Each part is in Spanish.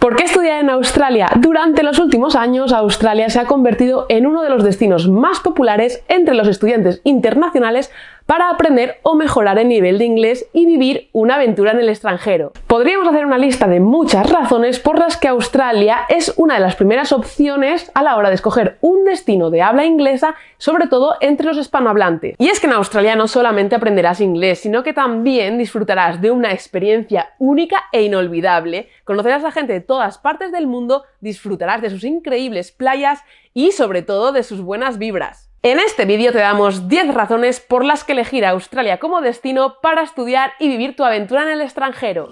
¿Por qué estudiar en Australia? Durante los últimos años, Australia se ha convertido en uno de los destinos más populares entre los estudiantes internacionales para aprender o mejorar el nivel de inglés y vivir una aventura en el extranjero. Podríamos hacer una lista de muchas razones por las que Australia es una de las primeras opciones a la hora de escoger un destino de habla inglesa, sobre todo entre los hispanohablantes. Y es que en Australia no solamente aprenderás inglés, sino que también disfrutarás de una experiencia única e inolvidable, conocerás a gente de todas partes del mundo, disfrutarás de sus increíbles playas y sobre todo de sus buenas vibras. En este vídeo te damos 10 razones por las que elegir a Australia como destino para estudiar y vivir tu aventura en el extranjero.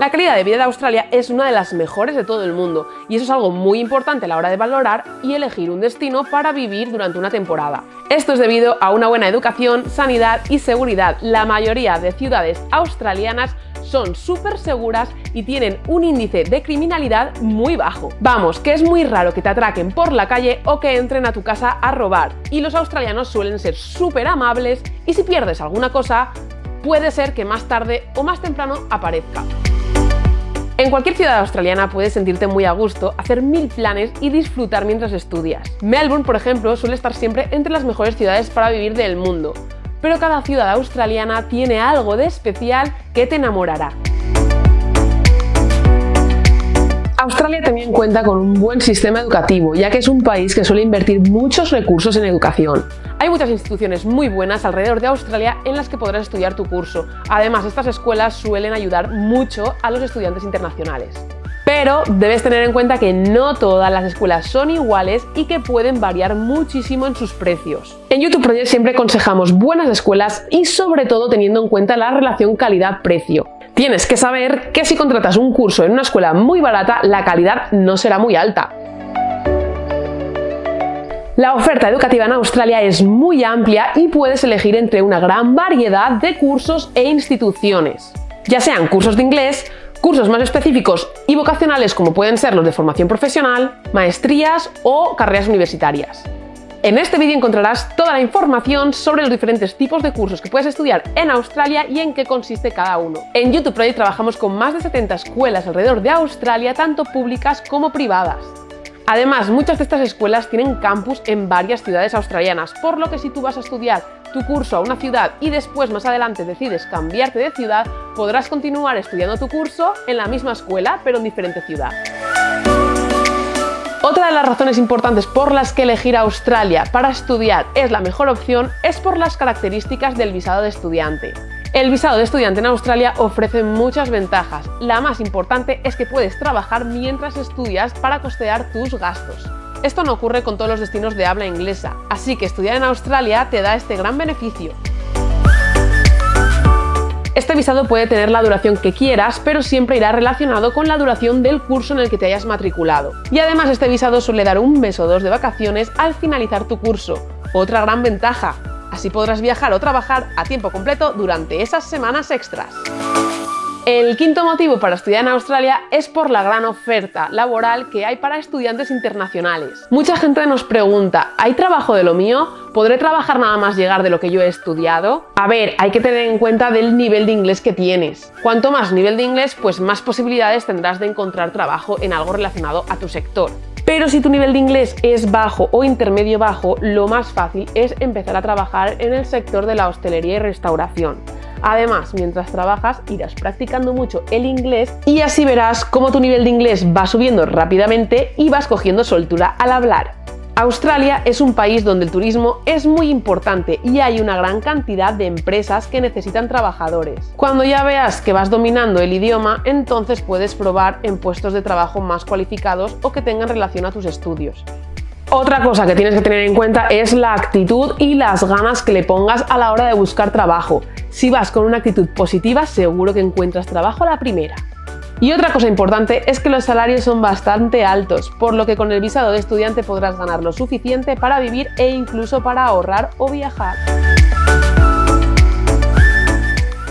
La calidad de vida de Australia es una de las mejores de todo el mundo y eso es algo muy importante a la hora de valorar y elegir un destino para vivir durante una temporada. Esto es debido a una buena educación, sanidad y seguridad. La mayoría de ciudades australianas son súper seguras y tienen un índice de criminalidad muy bajo. Vamos, que es muy raro que te atraquen por la calle o que entren a tu casa a robar. Y los australianos suelen ser súper amables y si pierdes alguna cosa, puede ser que más tarde o más temprano aparezca. En cualquier ciudad australiana puedes sentirte muy a gusto, hacer mil planes y disfrutar mientras estudias. Melbourne, por ejemplo, suele estar siempre entre las mejores ciudades para vivir del mundo pero cada ciudad australiana tiene algo de especial que te enamorará. Australia también cuenta con un buen sistema educativo, ya que es un país que suele invertir muchos recursos en educación. Hay muchas instituciones muy buenas alrededor de Australia en las que podrás estudiar tu curso. Además, estas escuelas suelen ayudar mucho a los estudiantes internacionales. Pero debes tener en cuenta que no todas las escuelas son iguales y que pueden variar muchísimo en sus precios. En YouTube Project siempre aconsejamos buenas escuelas y sobre todo teniendo en cuenta la relación calidad-precio. Tienes que saber que si contratas un curso en una escuela muy barata, la calidad no será muy alta. La oferta educativa en Australia es muy amplia y puedes elegir entre una gran variedad de cursos e instituciones, ya sean cursos de inglés, cursos más específicos y vocacionales como pueden ser los de formación profesional, maestrías o carreras universitarias. En este vídeo encontrarás toda la información sobre los diferentes tipos de cursos que puedes estudiar en Australia y en qué consiste cada uno. En YouTube Project trabajamos con más de 70 escuelas alrededor de Australia, tanto públicas como privadas. Además, muchas de estas escuelas tienen campus en varias ciudades australianas, por lo que si tú vas a estudiar tu curso a una ciudad y después más adelante decides cambiarte de ciudad, podrás continuar estudiando tu curso en la misma escuela, pero en diferente ciudad. Otra de las razones importantes por las que elegir Australia para estudiar es la mejor opción es por las características del visado de estudiante. El visado de estudiante en Australia ofrece muchas ventajas. La más importante es que puedes trabajar mientras estudias para costear tus gastos. Esto no ocurre con todos los destinos de habla inglesa, así que estudiar en Australia te da este gran beneficio. Este visado puede tener la duración que quieras, pero siempre irá relacionado con la duración del curso en el que te hayas matriculado. Y además este visado suele dar un mes o dos de vacaciones al finalizar tu curso. Otra gran ventaja, Así podrás viajar o trabajar a tiempo completo durante esas semanas extras. El quinto motivo para estudiar en Australia es por la gran oferta laboral que hay para estudiantes internacionales. Mucha gente nos pregunta, ¿hay trabajo de lo mío? ¿Podré trabajar nada más llegar de lo que yo he estudiado? A ver, hay que tener en cuenta del nivel de inglés que tienes. Cuanto más nivel de inglés, pues más posibilidades tendrás de encontrar trabajo en algo relacionado a tu sector. Pero si tu nivel de inglés es bajo o intermedio bajo, lo más fácil es empezar a trabajar en el sector de la hostelería y restauración. Además, mientras trabajas irás practicando mucho el inglés y así verás cómo tu nivel de inglés va subiendo rápidamente y vas cogiendo soltura al hablar. Australia es un país donde el turismo es muy importante y hay una gran cantidad de empresas que necesitan trabajadores. Cuando ya veas que vas dominando el idioma, entonces puedes probar en puestos de trabajo más cualificados o que tengan relación a tus estudios. Otra cosa que tienes que tener en cuenta es la actitud y las ganas que le pongas a la hora de buscar trabajo. Si vas con una actitud positiva, seguro que encuentras trabajo a la primera. Y otra cosa importante es que los salarios son bastante altos, por lo que con el visado de estudiante podrás ganar lo suficiente para vivir e incluso para ahorrar o viajar.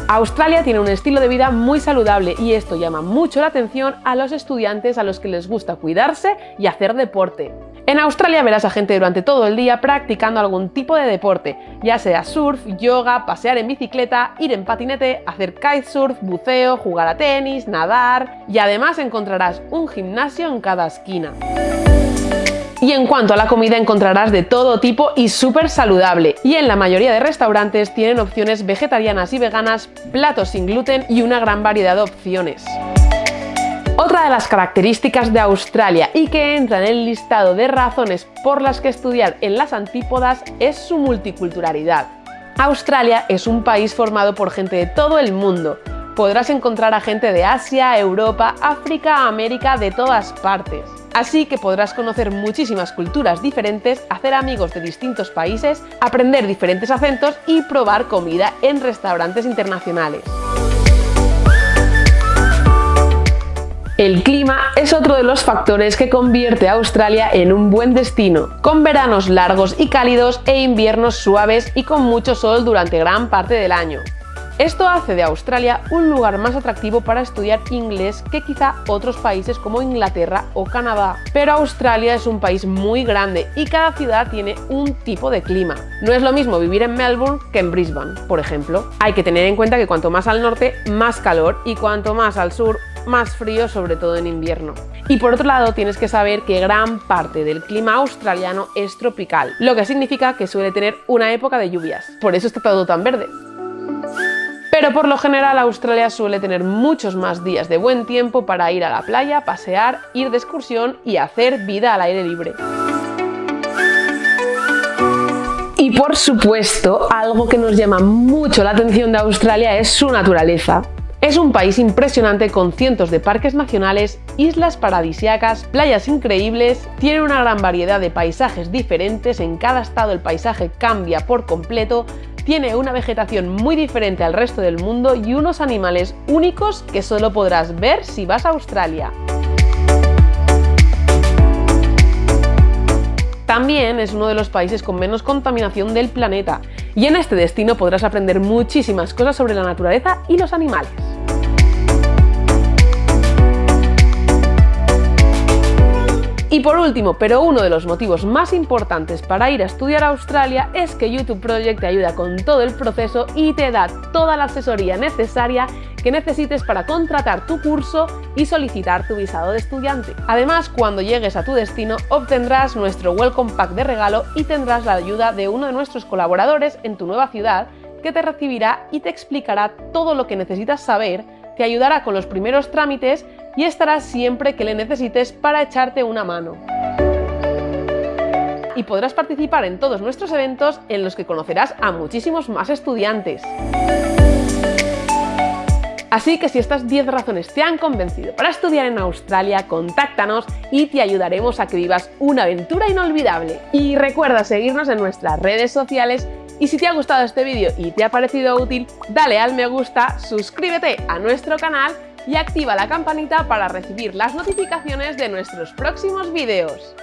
Australia tiene un estilo de vida muy saludable y esto llama mucho la atención a los estudiantes a los que les gusta cuidarse y hacer deporte. En Australia verás a gente durante todo el día practicando algún tipo de deporte, ya sea surf, yoga, pasear en bicicleta, ir en patinete, hacer kitesurf, buceo, jugar a tenis, nadar y además encontrarás un gimnasio en cada esquina. Y en cuanto a la comida encontrarás de todo tipo y súper saludable. Y en la mayoría de restaurantes tienen opciones vegetarianas y veganas, platos sin gluten y una gran variedad de opciones. Otra de las características de Australia y que entra en el listado de razones por las que estudiar en las antípodas es su multiculturalidad. Australia es un país formado por gente de todo el mundo. Podrás encontrar a gente de Asia, Europa, África, América, de todas partes. Así que podrás conocer muchísimas culturas diferentes, hacer amigos de distintos países, aprender diferentes acentos y probar comida en restaurantes internacionales. El clima es otro de los factores que convierte a Australia en un buen destino, con veranos largos y cálidos e inviernos suaves y con mucho sol durante gran parte del año. Esto hace de Australia un lugar más atractivo para estudiar inglés que quizá otros países como Inglaterra o Canadá. Pero Australia es un país muy grande y cada ciudad tiene un tipo de clima. No es lo mismo vivir en Melbourne que en Brisbane, por ejemplo. Hay que tener en cuenta que cuanto más al norte, más calor y cuanto más al sur, más frío, sobre todo en invierno. Y por otro lado, tienes que saber que gran parte del clima australiano es tropical, lo que significa que suele tener una época de lluvias. Por eso está todo tan verde. Pero por lo general Australia suele tener muchos más días de buen tiempo para ir a la playa, pasear, ir de excursión y hacer vida al aire libre. Y por supuesto, algo que nos llama mucho la atención de Australia es su naturaleza. Es un país impresionante con cientos de parques nacionales, islas paradisiacas, playas increíbles, tiene una gran variedad de paisajes diferentes, en cada estado el paisaje cambia por completo, tiene una vegetación muy diferente al resto del mundo y unos animales únicos que solo podrás ver si vas a Australia. También es uno de los países con menos contaminación del planeta y en este destino podrás aprender muchísimas cosas sobre la naturaleza y los animales. Y por último, pero uno de los motivos más importantes para ir a estudiar a Australia es que YouTube Project te ayuda con todo el proceso y te da toda la asesoría necesaria que necesites para contratar tu curso y solicitar tu visado de estudiante. Además, cuando llegues a tu destino obtendrás nuestro Welcome Pack de regalo y tendrás la ayuda de uno de nuestros colaboradores en tu nueva ciudad que te recibirá y te explicará todo lo que necesitas saber, te ayudará con los primeros trámites y estará siempre que le necesites para echarte una mano. Y podrás participar en todos nuestros eventos en los que conocerás a muchísimos más estudiantes. Así que si estas 10 razones te han convencido para estudiar en Australia, contáctanos y te ayudaremos a que vivas una aventura inolvidable. Y recuerda seguirnos en nuestras redes sociales y si te ha gustado este vídeo y te ha parecido útil, dale al me gusta, suscríbete a nuestro canal y activa la campanita para recibir las notificaciones de nuestros próximos vídeos.